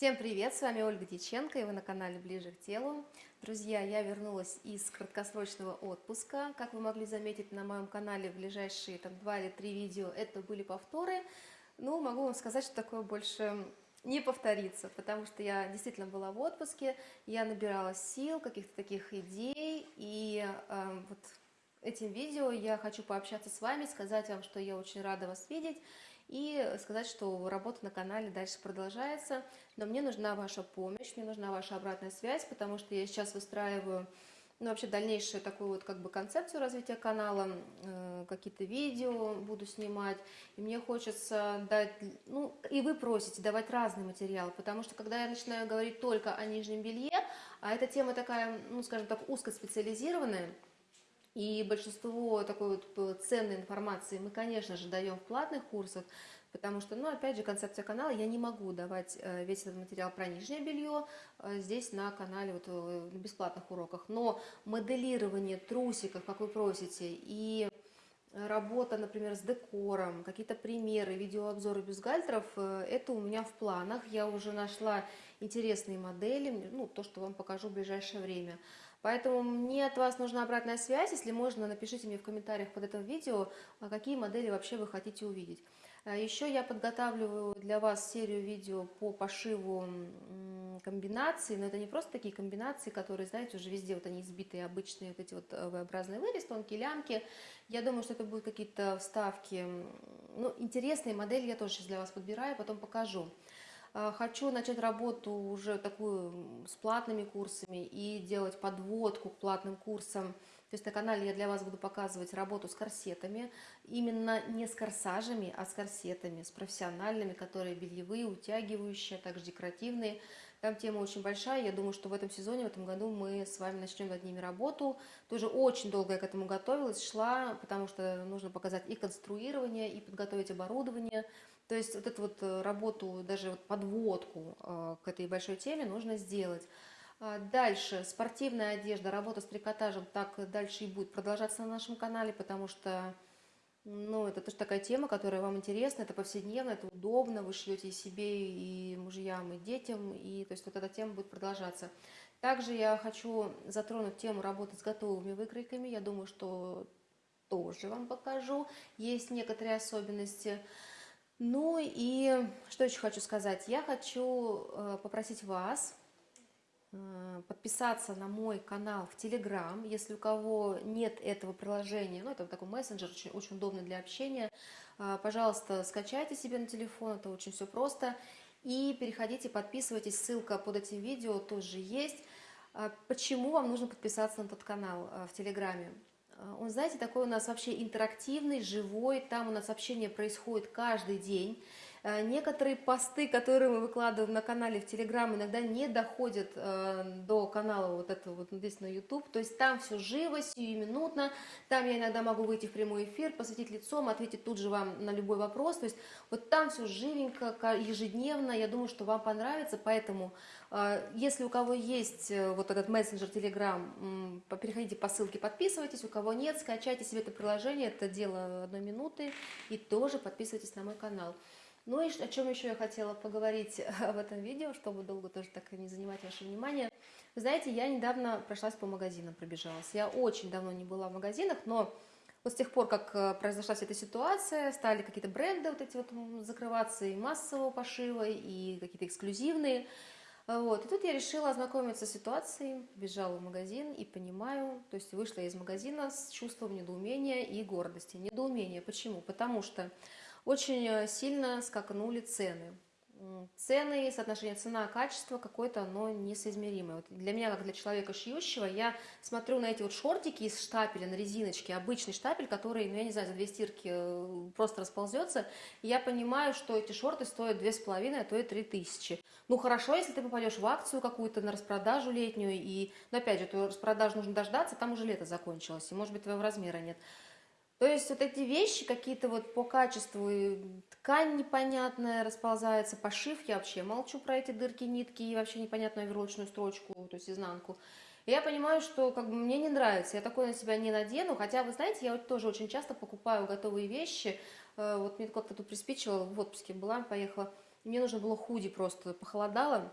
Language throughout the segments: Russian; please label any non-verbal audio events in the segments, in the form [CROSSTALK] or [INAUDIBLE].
Всем привет, с вами Ольга Дьяченко, и вы на канале Ближе к телу. Друзья, я вернулась из краткосрочного отпуска. Как вы могли заметить на моем канале в ближайшие там, два или три видео, это были повторы. Ну, могу вам сказать, что такое больше не повторится, потому что я действительно была в отпуске, я набирала сил, каких-то таких идей, и э, вот этим видео. Я хочу пообщаться с вами, сказать вам, что я очень рада вас видеть, и сказать, что работа на канале дальше продолжается, но мне нужна ваша помощь, мне нужна ваша обратная связь, потому что я сейчас выстраиваю ну, вообще дальнейшую такую вот как бы концепцию развития канала, э, какие-то видео буду снимать, и мне хочется дать, ну, и вы просите давать разный материал, потому что когда я начинаю говорить только о нижнем белье, а эта тема такая, ну, скажем так, узкоспециализированная, и большинство такой вот э, ценной информации мы, конечно же, даем в платных курсах, потому что, ну, опять же, концепция канала, я не могу давать э, весь этот материал про нижнее белье э, здесь на канале, вот на бесплатных уроках, но моделирование трусиков, как вы просите, и работа, например, с декором, какие-то примеры, видеообзоры бюстгальтеров, это у меня в планах. Я уже нашла интересные модели, ну, то, что вам покажу в ближайшее время. Поэтому мне от вас нужна обратная связь. Если можно, напишите мне в комментариях под этим видео, а какие модели вообще вы хотите увидеть. А еще я подготавливаю для вас серию видео по пошиву комбинаций, но это не просто такие комбинации, которые, знаете, уже везде вот они избитые, обычные вот эти вот э, V-образные вырез, тонкие лямки. Я думаю, что это будут какие-то вставки, ну, интересные модели я тоже сейчас для вас подбираю, потом покажу. А, хочу начать работу уже такую с платными курсами и делать подводку к платным курсам. То есть на канале я для вас буду показывать работу с корсетами, именно не с корсажами, а с корсетами, с профессиональными, которые бельевые, утягивающие, а также декоративные. Там тема очень большая, я думаю, что в этом сезоне, в этом году мы с вами начнем над ними работу. Тоже очень долго я к этому готовилась, шла, потому что нужно показать и конструирование, и подготовить оборудование, то есть вот эту вот э, работу, даже вот подводку э, к этой большой теме нужно сделать. А дальше, спортивная одежда, работа с трикотажем, так дальше и будет продолжаться на нашем канале, потому что, ну, это тоже такая тема, которая вам интересна, это повседневно, это удобно, вы шлете и себе, и мужьям, и детям, и то есть вот эта тема будет продолжаться. Также я хочу затронуть тему работы с готовыми выкройками, я думаю, что тоже вам покажу, есть некоторые особенности. Ну и что еще хочу сказать? Я хочу э, попросить вас э, подписаться на мой канал в Телеграм, если у кого нет этого приложения, ну это такой мессенджер, очень, очень удобный для общения, э, пожалуйста, скачайте себе на телефон, это очень все просто, и переходите, подписывайтесь, ссылка под этим видео тоже есть. Почему вам нужно подписаться на этот канал в Телеграме? Он, знаете, такой у нас вообще интерактивный, живой, там у нас общение происходит каждый день. Э, некоторые посты, которые мы выкладываем на канале в Телеграм, иногда не доходят э, до канала вот этого вот здесь на YouTube. То есть там все живо, сиюминутно. Там я иногда могу выйти в прямой эфир, посветить лицом, ответить тут же вам на любой вопрос. То есть вот там все живенько, ежедневно. Я думаю, что вам понравится. Поэтому, э, если у кого есть вот этот мессенджер Telegram, переходите по ссылке, подписывайтесь. У кого нет, скачайте себе это приложение. Это дело одной минуты. И тоже подписывайтесь на мой канал. Ну и о чем еще я хотела поговорить [LAUGHS] в этом видео, чтобы долго тоже так не занимать ваше внимание. Вы знаете, я недавно прошлась по магазинам, пробежалась. Я очень давно не была в магазинах, но вот с тех пор, как э, произошла вся эта ситуация, стали какие-то бренды вот эти вот закрываться и массового пошива, и какие-то эксклюзивные. Вот. И тут я решила ознакомиться с ситуацией, бежала в магазин и понимаю, то есть вышла из магазина с чувством недоумения и гордости. Недоумение почему? Потому что очень э, сильно скакнули цены. Цены, соотношение цена-качество какое-то оно несоизмеримое. Вот для меня, как для человека шьющего, я смотрю на эти вот шортики из штапеля на резиночке, обычный штапель, который, ну я не знаю, за две стирки э, просто расползется, и я понимаю, что эти шорты стоят две с половиной, а то и три тысячи. Ну хорошо, если ты попадешь в акцию какую-то на распродажу летнюю, и, но опять же, эту распродажу нужно дождаться, там уже лето закончилось, и может быть твоего размера нет. То есть вот эти вещи какие-то вот по качеству, ткань непонятная расползается, пошив, я вообще молчу про эти дырки, нитки и вообще непонятную верлочную строчку, то есть изнанку. Я понимаю, что как бы мне не нравится, я такое на себя не надену, хотя, вы знаете, я вот тоже очень часто покупаю готовые вещи, э, вот мне как-то тут приспичивало, в отпуске была, поехала, мне нужно было худи просто, похолодало.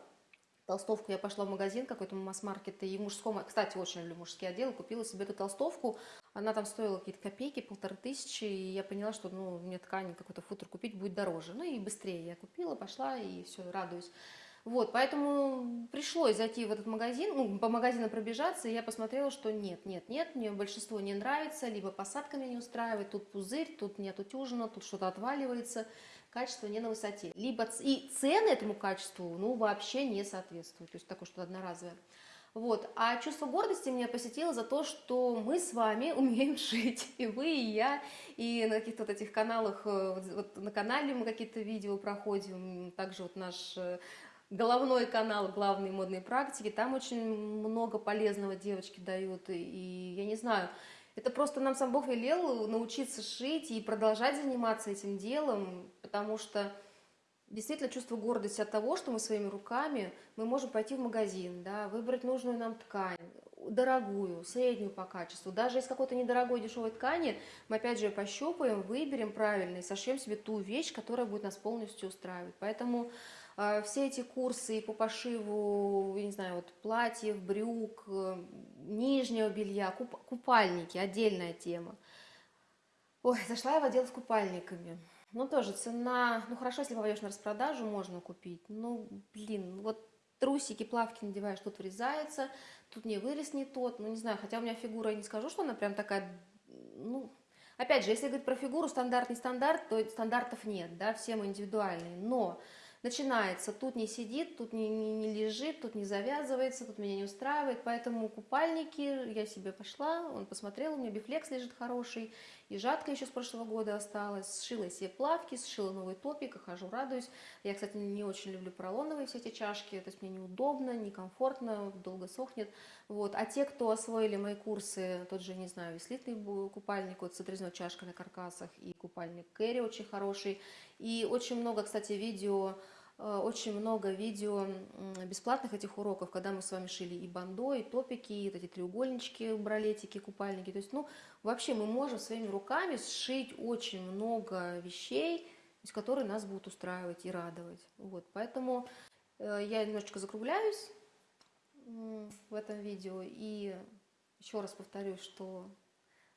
Толстовку я пошла в магазин какой-то масс-маркет, и мужском, кстати, очень люблю мужские отделы, купила себе эту толстовку, она там стоила какие-то копейки, полторы тысячи, и я поняла, что, ну, мне ткань, какой-то футер купить будет дороже. Ну и быстрее я купила, пошла, и все, радуюсь. Вот, поэтому пришлось зайти в этот магазин, ну, по магазину пробежаться, и я посмотрела, что нет, нет, нет, мне большинство не нравится, либо посадка меня не устраивает, тут пузырь, тут нет утюжено, тут что-то отваливается, качество не на высоте. Либо и цены этому качеству, ну, вообще не соответствуют, то есть такое что-то одноразовое. Вот. А чувство гордости меня посетило за то, что мы с вами [LAUGHS] умеем шить, и вы, и я, и на каких-то вот этих каналах, э, вот на канале мы какие-то видео проходим, также вот наш э, головной канал «Главные модные практики». Там очень много полезного девочки дают. И я не знаю, это просто нам сам Бог велел научиться шить и продолжать заниматься этим делом, потому что действительно чувство гордости от того, что мы своими руками, мы можем пойти в магазин, да, выбрать нужную нам ткань, дорогую, среднюю по качеству. Даже из какой-то недорогой дешевой ткани мы опять же пощупаем, выберем правильно и сошьем себе ту вещь, которая будет нас полностью устраивать. Поэтому а, все эти курсы по пошиву, я не знаю, вот платьев, брюк, э, нижнего белья, куп, купальники, отдельная тема. Ой, зашла я в отдел с купальниками. Ну, тоже цена, ну, хорошо, если попадешь на распродажу, можно купить. Ну, блин, вот трусики, плавки надеваешь, тут врезается, тут не вырез не тот, ну, не знаю, хотя у меня фигура, я не скажу, что она прям такая, ну, опять же, если говорить про фигуру, стандарт, не стандарт, то стандартов нет, да, все мы индивидуальные, но начинается, тут не сидит, тут не, не, не лежит, тут не завязывается, тут меня не устраивает, поэтому купальники, я себе пошла, он посмотрел, у меня бифлекс лежит хороший, и жатка еще с прошлого года осталась, сшила себе плавки, сшила новый топик, и хожу, радуюсь. Я, кстати, не очень люблю поролоновые все эти чашки, то есть мне неудобно, некомфортно, долго сохнет, вот. А те, кто освоили мои курсы, тот же, не знаю, веслитный купальник, вот с отрезной чашкой на каркасах, и купальник Кэрри очень хороший, и очень много, кстати, видео очень много видео бесплатных этих уроков, когда мы с вами шили и бандо, и топики, и эти треугольнички, бралетики, купальники. То есть, ну, вообще мы можем своими руками сшить очень много вещей, которые нас будут устраивать и радовать. Вот, поэтому э, я немножечко закругляюсь в этом видео и еще раз повторюсь, что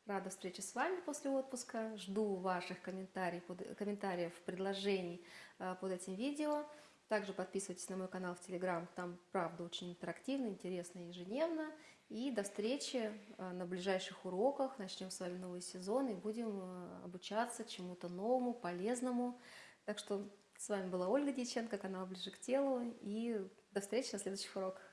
Рада встрече с вами после отпуска. Жду ваших комментариев, комментариев, предложений э, под этим видео. Также подписывайтесь на мой канал в Телеграм. Там, правда, очень интерактивно, интересно ежедневно. И до встречи э, на ближайших уроках. Начнем с вами новый сезон и будем э, обучаться чему-то новому, полезному. Так что с вами была Ольга Дьяченко, канал «Ближе к телу». И до встречи на следующих уроках.